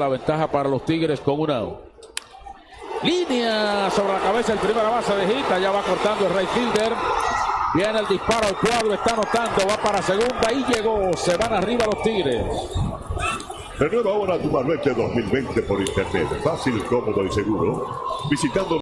La ventaja para los Tigres con una Línea sobre la cabeza el primera base de Gita. Ya va cortando el right fielder. Viene el disparo al cuadro. Está anotando. Va para segunda y llegó. Se van arriba los Tigres. Renueva ahora tu Manuete 2020 por internet. Fácil, cómodo y seguro. Visitando